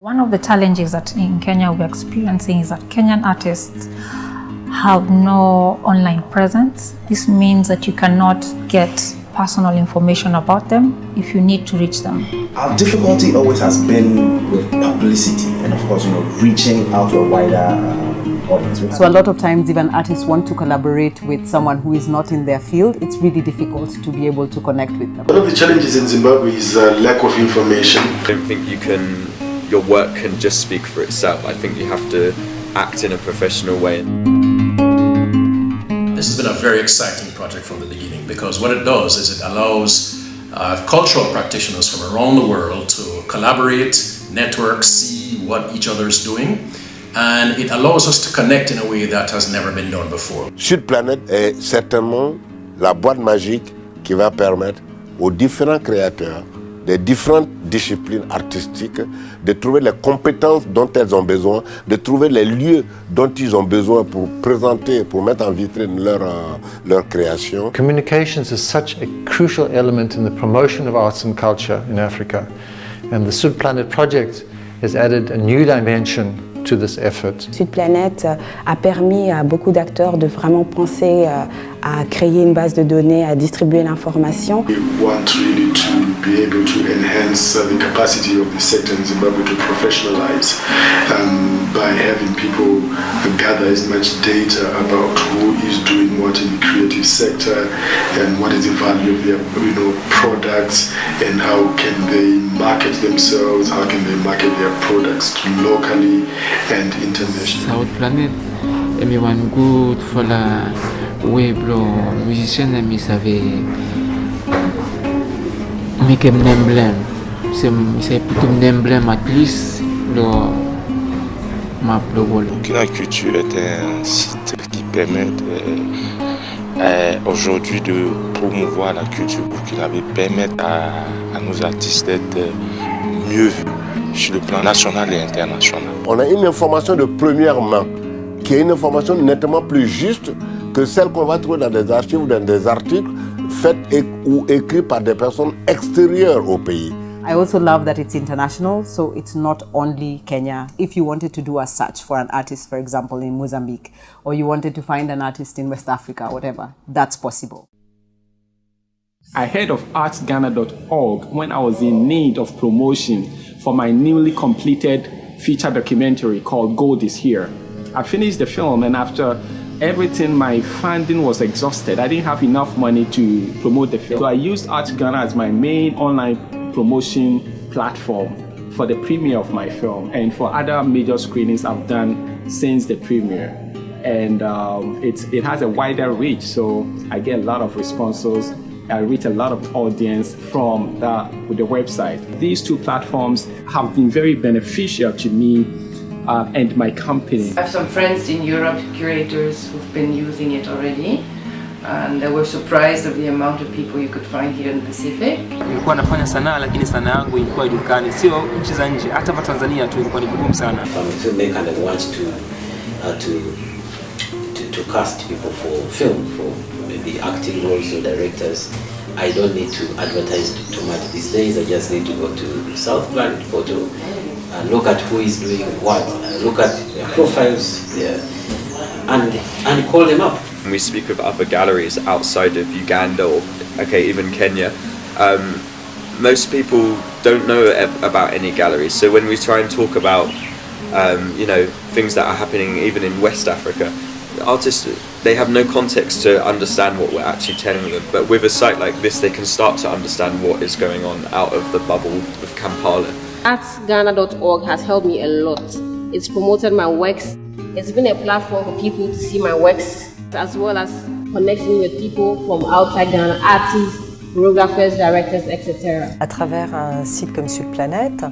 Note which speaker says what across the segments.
Speaker 1: One of the challenges that in Kenya we're experiencing is that Kenyan artists have no online presence. This means that you cannot get personal information about them if you need to reach them.
Speaker 2: Our difficulty always has been with publicity and of course, you know, reaching out to a wider uh, audience.
Speaker 3: So a lot of times even artists want to collaborate with someone who is not in their field, it's really difficult to be able to connect with them.
Speaker 4: One of the challenges in Zimbabwe is uh, lack of information.
Speaker 5: I don't think you can, your work can just speak for itself. I think you have to act in a professional way.
Speaker 6: This has been a very exciting project from the beginning because what it does is it allows uh, cultural practitioners from around the world to collaborate, network, see what each other is doing and it allows us to connect in a way that has never been done before.
Speaker 7: Sud Planet est certainement la boîte magique qui va permettre aux différents créateurs des différentes disciplines artistiques, de trouver les compétences dont elles ont besoin, de trouver les lieux dont ils ont besoin pour présenter, pour mettre en vitrine leur, uh, leur création.
Speaker 8: Communications is such a crucial element in the promotion of arts and culture in Africa. And the Sud Planet project has added a new dimension to this effort.
Speaker 9: Sud Planet a permis à beaucoup d'acteurs de vraiment penser à créer une base de données, à distribuer l'information.
Speaker 4: We want really to be able to enhance uh, the capacity of the sector in Zimbabwe to professionalize um, by having people gather as much data about who is doing what in the creative sector and what is the value of their you know, products and how can they market themselves, how can they market their products locally and internationally.
Speaker 10: South Planet, everyone good for the web musician save mi save put an emblem at least lo map lo wall
Speaker 11: Burkina Culture est un site qui permet de, euh, aujourd'hui de promouvoir la culture burkinabé, permettre à, à nos artistes d'être mieux vus sur le plan national et international.
Speaker 7: On a une information de première main qui est une information nettement plus juste que celle qu'on va trouver dans des archives ou dans des articles faits et, ou écrits par des personnes extérieures au pays.
Speaker 3: I also love that it's international, so it's not only Kenya. If you wanted to do a search for an artist, for example, in Mozambique, or you wanted to find an artist in West Africa, whatever, that's possible.
Speaker 12: I heard of artsghana.org when I was in need of promotion for my newly completed feature documentary called Gold is Here. I finished the film and after everything, my funding was exhausted. I didn't have enough money to promote the film. So I used Arts Ghana as my main online promotion platform for the premiere of my film and for other major screenings I've done since the premiere. And um, it's, it has a wider reach, so I get a lot of responses. I reach a lot of audience from the, the website. These two platforms have been very beneficial to me uh, and my company.
Speaker 13: I have some friends in Europe, curators, who've been using it already. And they were surprised of the amount of people you could find here in the Pacific.
Speaker 14: Nilikuwa nafanya sanaa lakini sanaa yangu ilikuwa ijulikani, sio nchi za nje, hata hapa Tanzania tu ilikuwa ni vigumu sana.
Speaker 15: If I'm a filmmaker and I want to, uh, to, to, to cast people for film, for maybe acting roles or directors, I don't need to advertise too much these days. I just need to go to South Planet Photo and look at who is doing what, look at their profiles there, and, and call them up.
Speaker 5: We speak with other galleries outside of Uganda or, okay, even Kenya, um, most people don't know about any galleries. So when we try and talk about, um, you know, things that are happening even in West Africa, artists they have no context to understand what we're actually telling them. But with a site like this, they can start to understand what is going on out of the bubble of Kampala.
Speaker 16: Artsghana.org has helped me a lot. It's promoted my works. It's been a platform for people to see my works, as well as connecting with people from outside Ghana, artists, choreographers, directors, etc.
Speaker 17: À travers un site comme Sudplanet,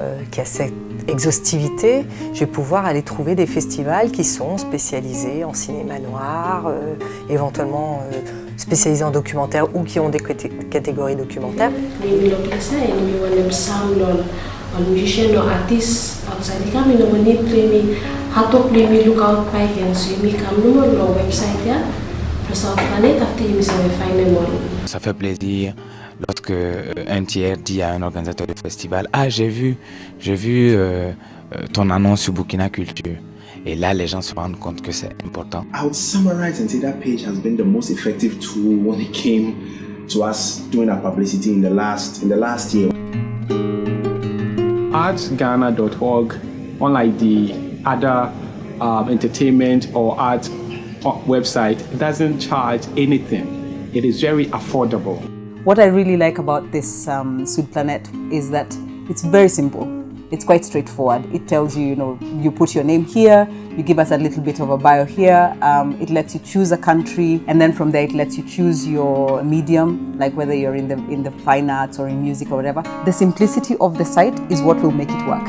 Speaker 17: euh, qui a cette exhaustivité, je vais pouvoir aller trouver des festivals qui sont spécialisés en cinéma noir, euh, éventuellement euh, spécialisés en documentaire ou qui ont des catégories documentaires.
Speaker 18: Musician or artist outside kami no mani play me hato play me lookout pai can so me kam no lo website ya South Planet after you may find them on
Speaker 19: Ça fait plaisir
Speaker 11: lorsque un tiers dit à un organisateur de festival Ah, j'ai vu, j'ai vu ton annonce sur Burkina Culture. Et là, les gens se rendent compte que c'est important.
Speaker 2: I would summarize and say that page has been the most effective tool when it came to us doing our publicity in the last in the last year.
Speaker 12: artsghana.org, unlike the other um, entertainment or art website, doesn't charge anything. It is very affordable.
Speaker 3: What I really like about this um, Sud Planet is that it's very simple. It's quite straightforward. It tells you, you know, you put your name here, you give us a little bit of a bio here, um, it lets you choose a country, and then from there it lets you choose your medium, like whether you're in the, in the fine arts or in music or whatever. The simplicity of the site is what will make it work.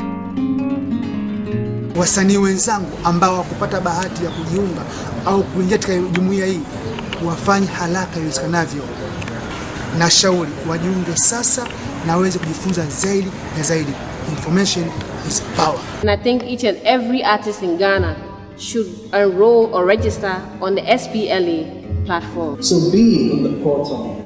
Speaker 4: Wasanii wenzangu ambao wakupata bahati ya kujiunga au kuingia katika jumuiya hii wafanye haraka iwezekanavyo. Na shauri wajiunge sasa na waweze kujifunza zaidi na zaidi. Information is power.
Speaker 16: And I think each and every artist in Ghana should enroll or register on the SPLA platform.
Speaker 13: So being on the portal